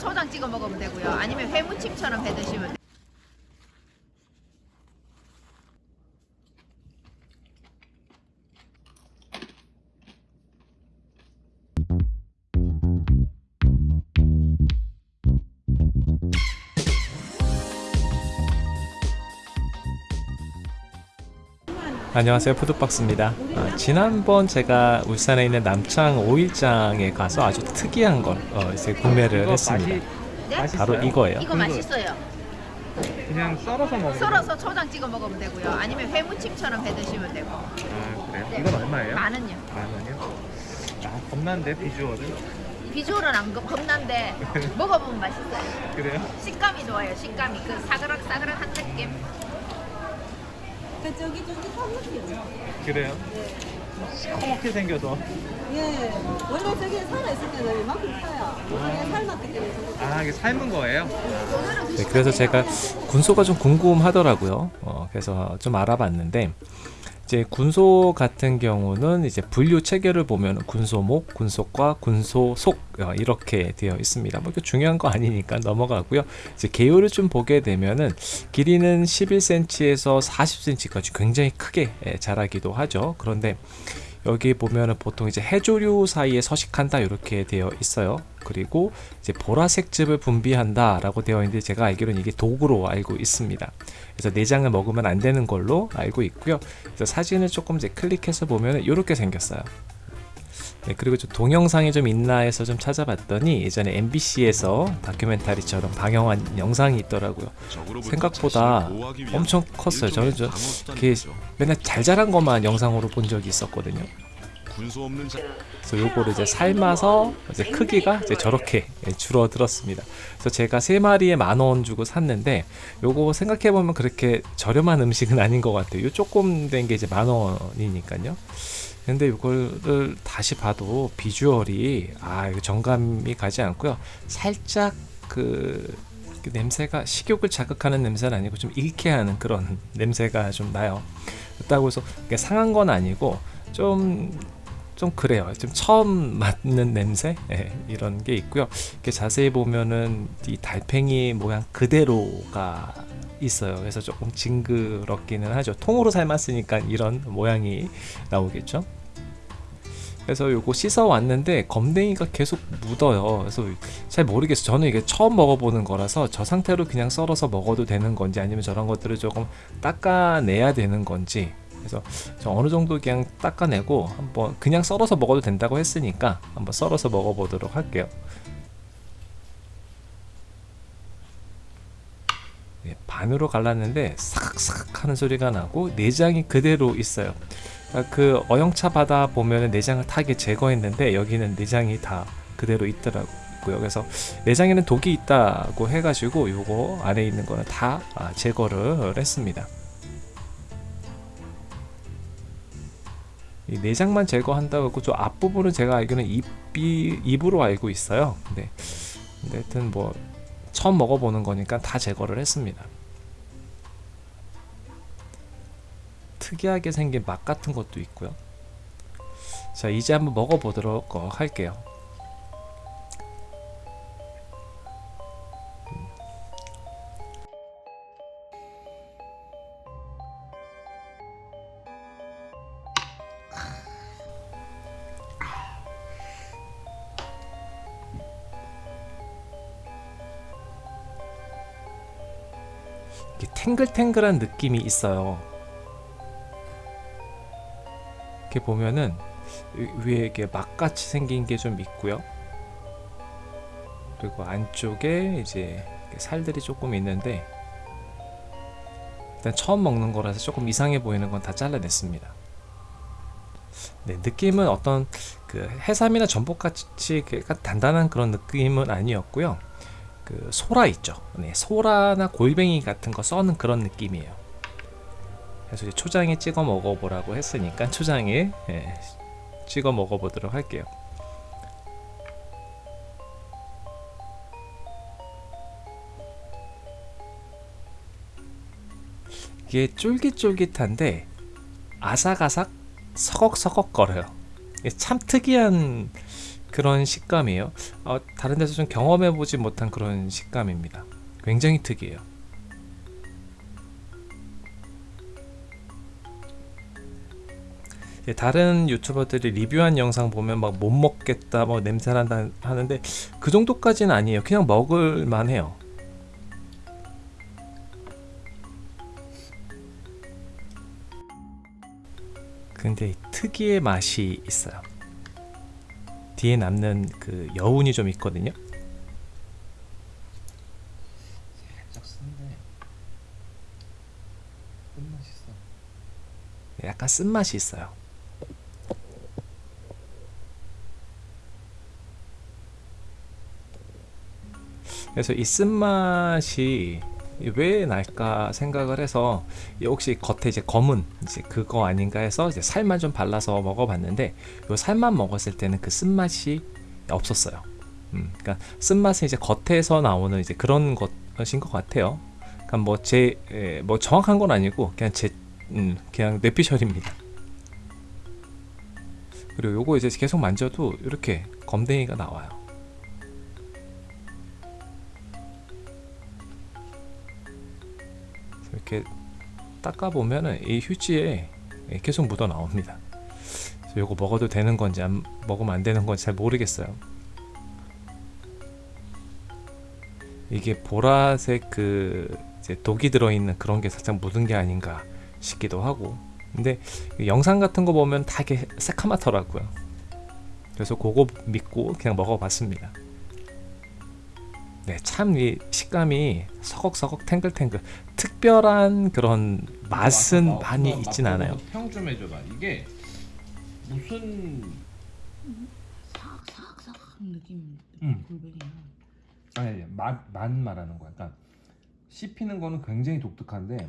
초장 찍어 먹으면 되고요. 아니면 회무침처럼 해 드시면 돼요. 안녕하세요 푸드박스입니다 아, 지난번 제가 울산에 있는 남창 오일장에 가서 아주 특이한 걸 어, 이제 구매를 했습니다 네? 바로 이거예요 이거 맛있어요. 그냥 썰어서 먹는 썰어서 초장 찍어 먹으면 되고요. 아니면 회무침처럼 해 드시면 되고. 아 그래요? 네. 이건 얼마예요? 만 원요. 만 원이요? 아 겁난데 비주얼은? 비주얼은 안 겁- 겁난데 먹어보면 맛있어요. 그래요? 식감이 좋아요. 식감이 그 사그락사그락한 느낌. 그 저기 저기 삼겹이요. 그래요? 시커멓게 생겨서 예. 원래 저기 살아 있으면 이만큼 커요. 이게 삶았기 때문에 저거. 아 이게 삶은 거예요? 네, 그래서 제가 군소가 좀 궁금하더라고요 어, 그래서 좀 알아봤는데 이제 군소 같은 경우는 이제 분류 체계를 보면 군소목, 군소과, 군소속 어, 이렇게 되어 있습니다. 뭐 중요한 거 아니니까 넘어가고요. 이제 개요를 좀 보게 되면은 길이는 11cm에서 40cm까지 굉장히 크게 예, 자라기도 하죠. 그런데 여기 보면은 보통 이제 해조류 사이에 서식한다 이렇게 되어 있어요. 그리고 이제 보라색 즙을 분비한다 라고 되어 있는데 제가 알기로는 이게 독으로 알고 있습니다. 그래서 내장을 먹으면 안 되는 걸로 알고 있고요. 그래서 사진을 조금 이제 클릭해서 보면 이렇게 생겼어요. 네, 그리고 좀 동영상이 좀 있나 해서 좀 찾아봤더니 예전에 MBC에서 다큐멘터리처럼 방영한 영상이 있더라고요. 생각보다 엄청 컸어요. 저는 저 이렇게 맨날 잘 자란 것만 영상으로 본 적이 있었거든요. 그래서 요거를 이제 삶아서 이제 크기가 이제 저렇게 예, 줄어들었습니다. 그래서 제가 세 마리에 만 원 주고 샀는데 요거 생각해 보면 그렇게 저렴한 음식은 아닌 것 같아요. 요 조금 된 게 이제 만 원이니까요. 근데 이거를 다시 봐도 비주얼이 아 정감이 가지 않고요. 살짝 그, 그 냄새가 식욕을 자극하는 냄새는 아니고 좀 일케하는 그런 냄새가 좀 나요. 그렇다고 해서 상한 건 아니고 좀좀 그래요. 좀 처음 맡는 냄새 예, 이런 게 있고요. 이렇게 자세히 보면은 이 달팽이 모양 그대로가 있어요. 그래서 조금 징그럽기는 하죠. 통으로 삶았으니까 이런 모양이 나오겠죠. 그래서 요거 씻어 왔는데 검댕이가 계속 묻어요. 그래서 잘 모르겠어요. 저는 이게 처음 먹어보는 거라서 저 상태로 그냥 썰어서 먹어도 되는 건지 아니면 저런 것들을 조금 닦아내야 되는 건지 그래서 저 어느 정도 그냥 닦아내고 한번 그냥 썰어서 먹어도 된다고 했으니까 한번 썰어서 먹어보도록 할게요. 예, 반으로 갈랐는데 삭삭 하는 소리가 나고 내장이 그대로 있어요. 아, 그 어영차 바다 보면 내장을 타게 제거했는데 여기는 내장이 다 그대로 있더라고요. 그래서 내장에는 독이 있다고 해가지고 요거 안에 있는 거는 다 아, 제거를 했습니다. 이 내장만 제거한다고 저 앞부분은 제가 알기로는 입이 입으로 알고 있어요. 근데, 근데 하여튼 뭐 처음 먹어보는 거니까 다 제거를 했습니다. 특이하게 생긴 맛 같은 것도 있고요. 자 이제 한번 먹어보도록 어, 할게요. 탱글탱글한 느낌이 있어요. 이렇게 보면은 위- 위에 이렇게 막같이 생긴 게 좀 있고요. 그리고 안쪽에 이제 살들이 조금 있는데 일단 처음 먹는 거라서 조금 이상해 보이는 건 다 잘라냈습니다. 네, 느낌은 어떤 그 해삼이나 전복같이 그 단단한 그런 느낌은 아니었고요. 그 소라 있죠. 네, 소라나 골뱅이 같은 거 써는 그런 느낌이에요. 그래서 이제 초장에 찍어 먹어보라고 했으니까 초장에 예, 찍어 먹어보도록 할게요. 이게 쫄깃쫄깃한데 아삭아삭 서걱서걱 거려요. 이게 참 특이한 그런 식감이에요. 어, 다른 데서 좀 경험해보지 못한 그런 식감입니다. 굉장히 특이해요. 다른 유튜버들이 리뷰한 영상 보면 막 못 먹겠다, 뭐 냄새 난다 하는데 그 정도까지는 아니에요. 그냥 먹을 만 해요. 근데 특이의 맛이 있어요. 뒤에 남는 그 여운이 좀 있거든요. 약간 쓴맛이 있어요. 그래서 이 쓴맛이 왜 날까 생각을 해서 이 혹시 겉에 이제 검은 이제 그거 아닌가 해서 이제 살만 좀 발라서 먹어봤는데 요 살만 먹었을 때는 그 쓴맛이 없었어요. 음, 그러니까 쓴맛은 이제 겉에서 나오는 이제 그런 것인 것 같아요. 그러니까 뭐제 뭐 정확한 건 아니고 그냥 제 음, 그냥 뇌피셜입니다. 그리고 요거 이제 계속 만져도 이렇게 검댕이가 나와요. 이렇게 닦아 보면은 이 휴지에 계속 묻어 나옵니다. 요거 먹어도 되는 건지 안 먹으면 안 되는 건지 잘 모르겠어요. 이게 보라색 그 독이 들어있는 그런 게 살짝 묻은 게 아닌가 싶기도 하고 근데 영상 같은 거 보면 다 이게 새카맣더라고요 그래서 그거 믿고 그냥 먹어봤습니다 네 참 이 식감이 서걱서걱 탱글탱글 특별한 그런 맛은 많이 있진 않아요 평 좀 해줘봐. 이게 무슨 사각사각사각 느낌. 음. 골뱅이야. 아니 맛맛 말하는 거야. 그러니까 씹히는 거는 굉장히 독특한데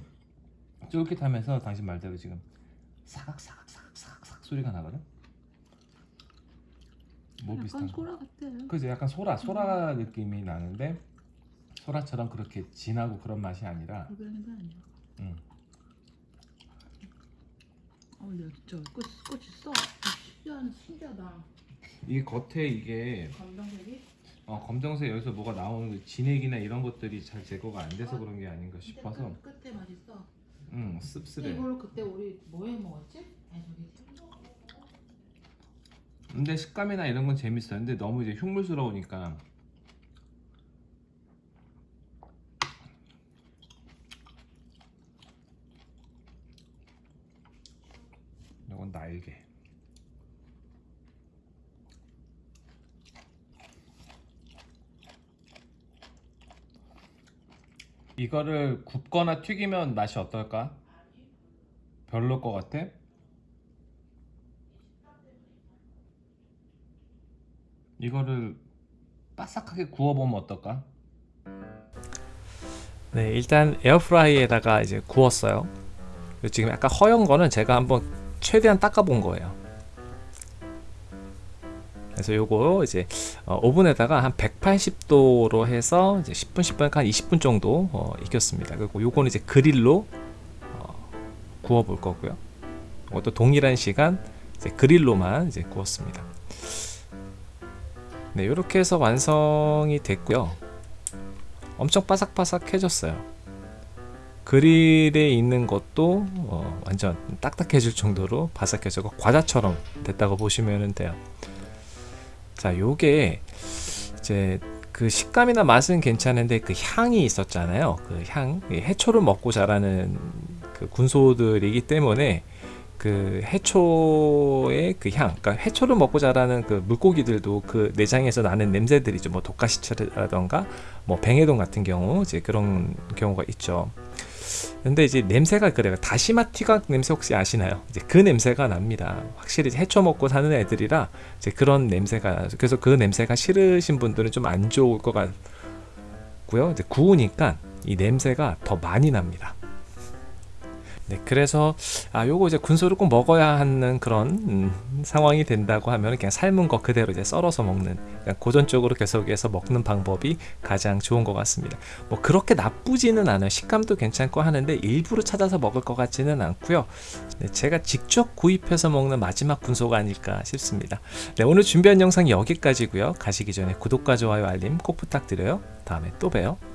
쫄깃하면서 당신 말대로 지금 사각사각 사각사각 사각 소리가 나거든. 뭐 비슷한 거? 소라 같아. 그죠? 약간 소라 소라 느낌이 나는데 소라처럼 그렇게 진하고 그런 맛이 아니라 골뱅이가 아니야. 음. 어, 야, 진짜 꽃 꽃이 써. 신기한 신기하다. 이게 겉에 이게 검정색이. 어, 검정색 여기서 뭐가 나오는 그 진액이나 이런 것들이 잘 제거가 안 돼서 그런 게 아닌가 싶어서 끝, 끝에 맛있어. 음 씁쓸해. 이걸로 그때 우리 뭐 해 먹었지? 근데 식감이나 이런 건 재밌어요. 근데 너무 이제 흉물스러우니까 이건 날개. 이거를 굽거나 튀기면 맛이 어떨까? 별로일 것 같아? 이거를 바삭하게 구워보면 어떨까? 네, 일단 에어프라이에다가 이제 구웠어요. 지금 약간 허연 거는 제가 한번 최대한 닦아본 거예요. 그래서 요거 이제 어, 오븐에다가 한 180도로 해서 이제 10분, 10분, 한 20분 정도 어, 익혔습니다. 그리고 요거는 이제 그릴로 어, 구워 볼 거고요. 이것도 동일한 시간 이제 그릴로만 이제 구웠습니다. 네, 이렇게 해서 완성이 됐고요. 엄청 바삭바삭해졌어요. 그릴에 있는 것도 어, 완전 딱딱해질 정도로 바삭해지고 과자처럼 됐다고 보시면 돼요. 자, 요게 이제 그 식감이나 맛은 괜찮은데 그 향이 있었잖아요. 그 향, 이 해초를 먹고 자라는 그 군소들이기 때문에 그 해초의 그 향, 그러니까 해초를 먹고 자라는 그 물고기들도 그 내장에서 나는 냄새들이죠. 뭐 독가시철이라던가 뭐 뱅에돔 같은 경우 이제 그런 경우가 있죠. 근데 이제 냄새가 그래요. 다시마 튀각 냄새 혹시 아시나요? 이제 그 냄새가 납니다. 확실히 해초 먹고 사는 애들이라 이제 그런 냄새가 나죠. 그래서 그 냄새가 싫으신 분들은 좀 안 좋을 것 같고요. 이제 구우니까 이 냄새가 더 많이 납니다. 네, 그래서 아 요거 이제 군소를 꼭 먹어야 하는 그런 음, 상황이 된다고 하면 그냥 삶은 거 그대로 이제 썰어서 먹는 고전적으로 계속해서 먹는 방법이 가장 좋은 것 같습니다. 뭐 그렇게 나쁘지는 않아요. 식감도 괜찮고 하는데 일부러 찾아서 먹을 것 같지는 않고요. 네, 제가 직접 구입해서 먹는 마지막 군소가 아닐까 싶습니다. 네, 오늘 준비한 영상 여기까지고요. 가시기 전에 구독과 좋아요 알림 꼭 부탁드려요. 다음에 또 봬요.